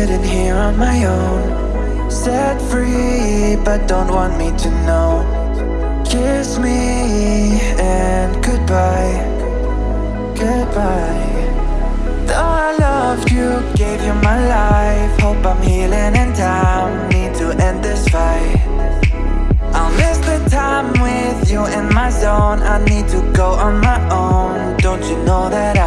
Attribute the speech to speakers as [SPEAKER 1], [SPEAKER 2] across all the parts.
[SPEAKER 1] sitting here on my own. Set free, but don't want me to know. Kiss me and goodbye. Goodbye. Though I loved you, gave you my life. Hope I'm healing in time. Need to end this fight. I'll miss the time with you in my zone. I need to go on my own. Don't you know that I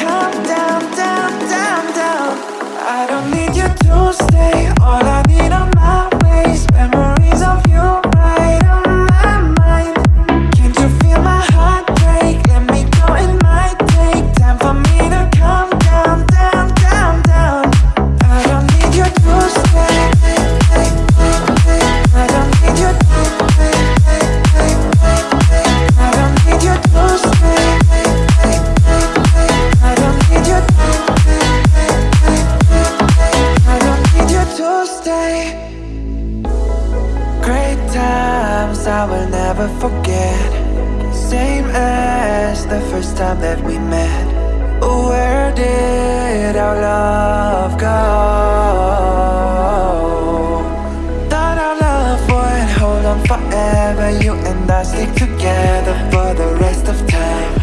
[SPEAKER 1] calm down, down, down, down. I don't need you to stay. All I times I will never forget. Same as the first time that we met. Where did our love go? Thought our love would hold on forever. You and I stick together for the rest of time.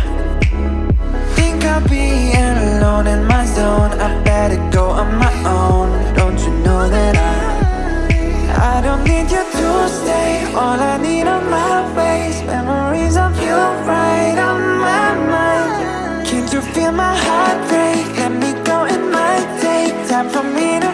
[SPEAKER 1] Think I'll be alone in I don't need you to stay. All I need are my ways. Memories of you right on my mind. Can't you feel my heart break? Let me go, it might take Time for me to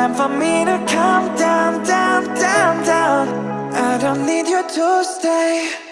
[SPEAKER 1] Time for me to calm down, down, down, down. I don't need you to stay